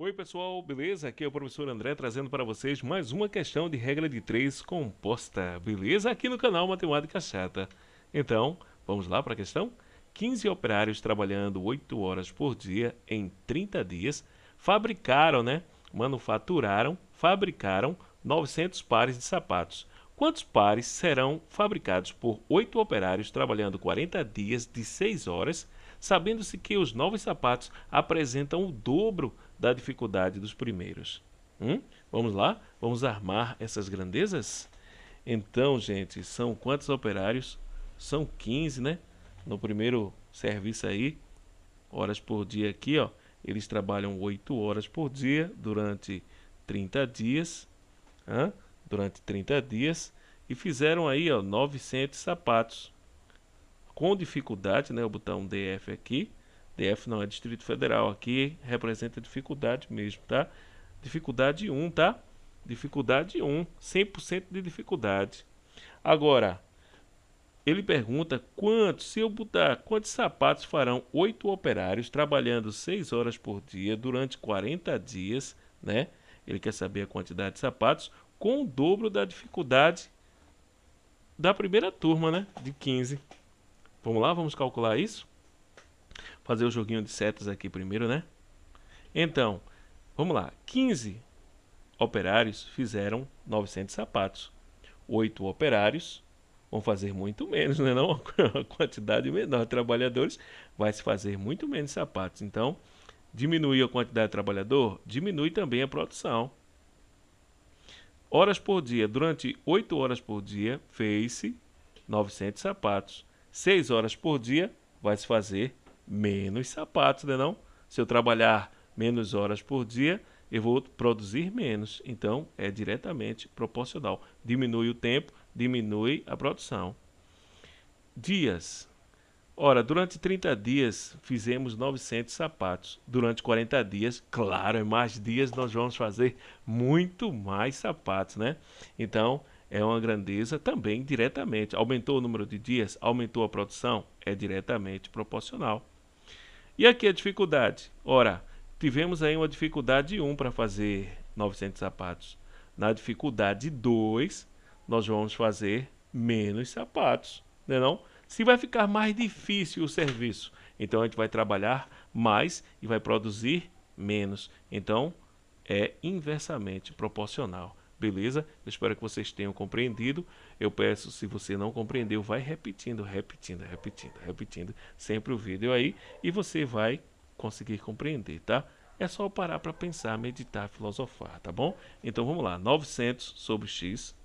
Oi pessoal, beleza? Aqui é o professor André trazendo para vocês mais uma questão de regra de 3 composta, beleza? Aqui no canal Matemática Chata. Então, vamos lá para a questão? 15 operários trabalhando 8 horas por dia em 30 dias fabricaram, né? Manufaturaram, fabricaram 900 pares de sapatos. Quantos pares serão fabricados por 8 operários trabalhando 40 dias de 6 horas, sabendo-se que os novos sapatos apresentam o dobro da dificuldade dos primeiros. Hum? Vamos lá? Vamos armar essas grandezas? Então, gente, são quantos operários? São 15, né? No primeiro serviço aí, horas por dia aqui, ó. Eles trabalham 8 horas por dia durante 30 dias. Durante 30 dias. E fizeram aí, ó, 900 sapatos. Com dificuldade, né? Vou botar um DF aqui DF não é Distrito Federal, aqui representa dificuldade mesmo, tá? Dificuldade 1, tá? Dificuldade 1, 100% de dificuldade. Agora, ele pergunta quantos, se eu botar, quantos sapatos farão oito operários trabalhando 6 horas por dia durante 40 dias, né? Ele quer saber a quantidade de sapatos com o dobro da dificuldade da primeira turma, né? De 15. Vamos lá, vamos calcular isso? Fazer o joguinho de setas aqui primeiro, né? Então, vamos lá. 15 operários fizeram 900 sapatos. 8 operários vão fazer muito menos, né? Não, a quantidade menor de trabalhadores vai se fazer muito menos sapatos. Então, diminuir a quantidade de trabalhador, diminui também a produção. Horas por dia. Durante 8 horas por dia, fez-se 900 sapatos. 6 horas por dia, vai se fazer menos sapatos, né não? Se eu trabalhar menos horas por dia, eu vou produzir menos. Então, é diretamente proporcional. Diminui o tempo, diminui a produção. Dias. Ora, durante 30 dias fizemos 900 sapatos. Durante 40 dias, claro, em mais dias nós vamos fazer muito mais sapatos, né? Então, é uma grandeza também diretamente. Aumentou o número de dias, aumentou a produção, é diretamente proporcional. E aqui a dificuldade. Ora, tivemos aí uma dificuldade 1 para fazer 900 sapatos. Na dificuldade 2, nós vamos fazer menos sapatos, não é não? Se vai ficar mais difícil o serviço, então a gente vai trabalhar mais e vai produzir menos. Então, é inversamente proporcional. Beleza? Eu espero que vocês tenham compreendido. Eu peço, se você não compreendeu, vai repetindo, repetindo, repetindo, repetindo sempre o vídeo aí e você vai conseguir compreender, tá? É só parar para pensar, meditar, filosofar, tá bom? Então vamos lá, 900 sobre x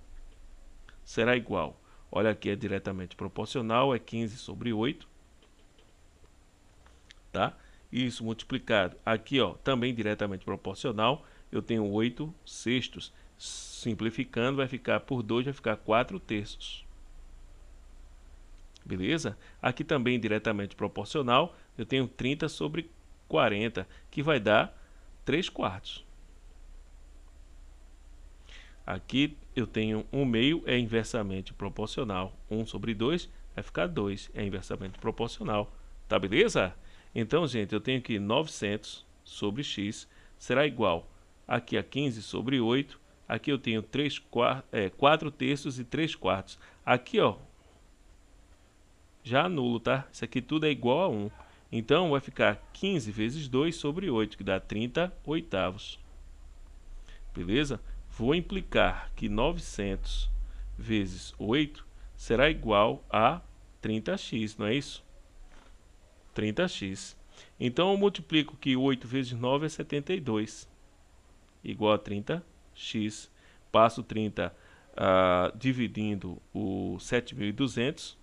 será igual, olha aqui é diretamente proporcional, é 15 sobre 8, tá? Isso multiplicado, aqui ó, também diretamente proporcional, eu tenho 8 sextos, simplificando, vai ficar por 2, vai ficar 4 terços. Beleza? Aqui também diretamente proporcional, eu tenho 30 sobre 40, que vai dar 3 quartos. Aqui eu tenho 1 meio, é inversamente proporcional. 1 sobre 2 vai ficar 2, é inversamente proporcional. Tá beleza? Então, gente, eu tenho que 900 sobre x será igual aqui a 15 sobre 8 Aqui eu tenho 3 quartos, é, 4 terços e 3 quartos. Aqui, ó, já anulo, tá? Isso aqui tudo é igual a 1. Então, vai ficar 15 vezes 2 sobre 8, que dá 30 oitavos. Beleza? Vou implicar que 900 vezes 8 será igual a 30x, não é isso? 30x. Então, eu multiplico que 8 vezes 9 é 72, igual a 30 x, passo 30 uh, ah, dividindo o 7.200,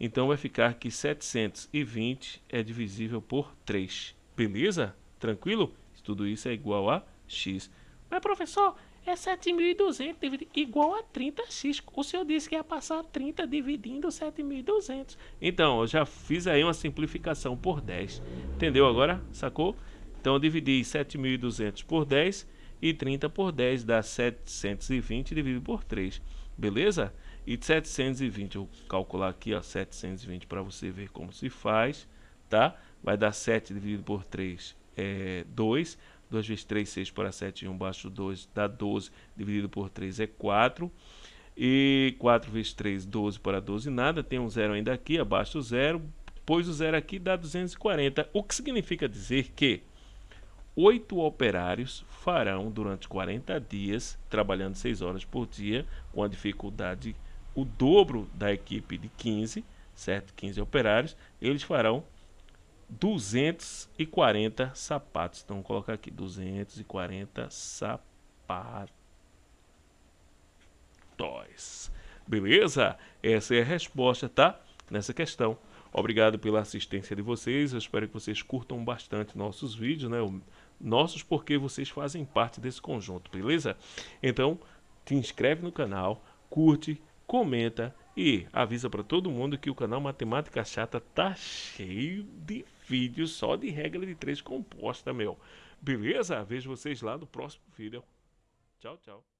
então vai ficar que 720 é divisível por 3. Beleza? Tranquilo? Tudo isso é igual a x. Mas professor, é 7.200 igual a 30x. O senhor disse que ia passar 30 dividindo 7.200. Então, eu já fiz aí uma simplificação por 10. Entendeu agora? Sacou? Então, eu dividi 7.200 por 10 e 30 por 10 dá 720 dividido por 3, beleza? E 720, eu vou calcular aqui, ó, 720 para você ver como se faz, tá? Vai dar 7 dividido por 3 é 2, 2 vezes 3, 6 para 7, 1 baixo 2 dá 12, dividido por 3 é 4. E 4 vezes 3, 12 para 12, nada. Tem um zero ainda aqui, abaixo do zero. Pôs o zero aqui, dá 240. O que significa dizer que oito operários farão durante 40 dias, trabalhando 6 horas por dia, com a dificuldade o dobro da equipe de 15, certo? 15 operários, eles farão 240 sapatos. Então, vou colocar aqui 240 sapatos. Beleza? Essa é a resposta, tá? Nessa questão. Obrigado pela assistência de vocês. Eu espero que vocês curtam bastante nossos vídeos, né? Nossos porque vocês fazem parte desse conjunto, beleza? Então, te inscreve no canal, curte, comenta e avisa para todo mundo que o canal Matemática Chata tá cheio de vídeos só de regra de três composta, meu. Beleza? Vejo vocês lá no próximo vídeo. Tchau, tchau.